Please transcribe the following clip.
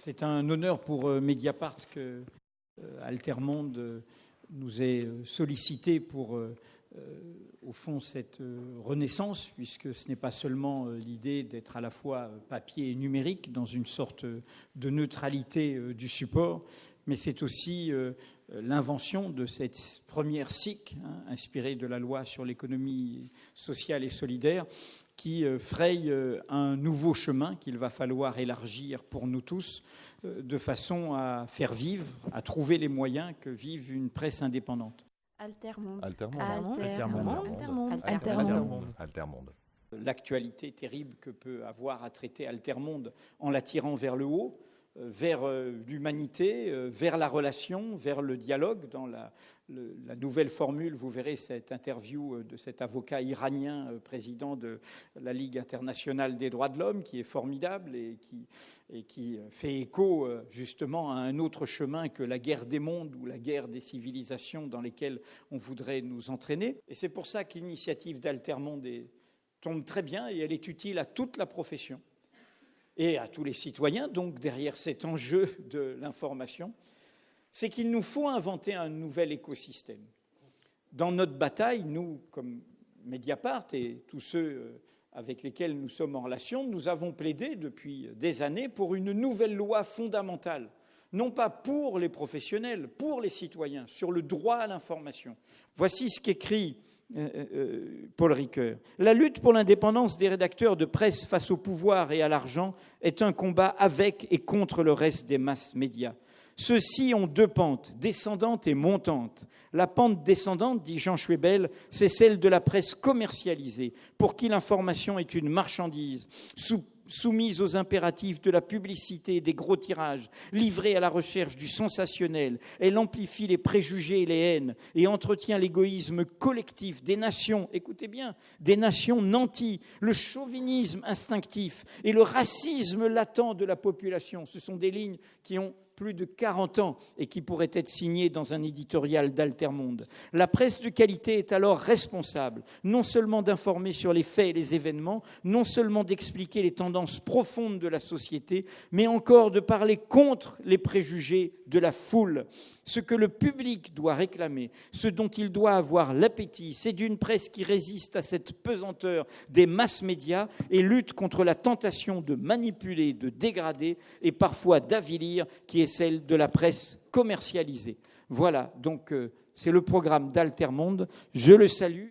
C'est un honneur pour euh, Mediapart que euh, Altermonde euh, nous ait sollicité pour, au fond, cette renaissance, puisque ce n'est pas seulement l'idée d'être à la fois papier et numérique dans une sorte de neutralité du support, mais c'est aussi l'invention de cette première SIC, hein, inspirée de la loi sur l'économie sociale et solidaire, qui euh, fraye euh, un nouveau chemin qu'il va falloir élargir pour nous tous, euh, de façon à faire vivre, à trouver les moyens que vive une presse indépendante. Altermonde. Altermonde. Altermonde. Altermonde. Altermonde. L'actualité terrible que peut avoir à traiter Altermonde en la tirant vers le haut, vers euh, l'humanité, euh, vers la relation, vers le dialogue. Dans la, nouvelle formule, vous verrez cette interview euh, de cet avocat iranien, président de la Ligue internationale des droits de l'homme, qui est formidable et qui, et qui fait écho justement à un autre chemin que la guerre des mondes ou la guerre des civilisations dans lesquelles on voudrait nous entraîner. Et c'est pour ça que l'initiative d'Altermonde tombe très bien et elle est utile à toute la profession et à tous les citoyens, donc derrière cet enjeu de l'information, c'est qu'il nous faut inventer un nouvel écosystème. Dans notre bataille, nous, comme Mediapart et tous ceux euh, avec lesquels nous sommes en relation, nous avons plaidé depuis des années pour une nouvelle loi fondamentale, non pas pour les professionnels, pour les citoyens, sur le droit à l'information. Voici ce qu'écrit Paul Ricoeur. La lutte pour l'indépendance des rédacteurs de presse face au pouvoir et à l'argent est un combat avec et contre le reste des masses médias. Ceux-ci ont deux pentes, descendantes et montantes. La pente descendante, dit Jean Schwebel, c'est celle de la presse commercialisée, pour qui l'information est une marchandise, sous soumise aux impératifs de la publicité et des gros tirages, livrée à la recherche du sensationnel. Elle amplifie les préjugés et les haines et entretient l'égoïsme collectif des nations, écoutez bien, des nations nanties, le chauvinisme instinctif et le racisme latent de la population. Ce sont des lignes qui ont plus de 40 ans et qui pourrait être signé dans un éditorial d'Altermonde. La presse de qualité est alors responsable non seulement d'informer sur les faits et les événements, non seulement d'expliquer les tendances profondes de la société, mais encore de parler contre les préjugés de la foule. Ce que le public doit réclamer, ce dont il doit avoir l'appétit, c'est d'une presse qui résiste à cette pesanteur des masses médias et lutte contre la tentation de manipuler, de dégrader et parfois d'avilir qui est celle de la presse commercialisée. Voilà, donc euh, c'est le programme d'Altermonde. Je le salue.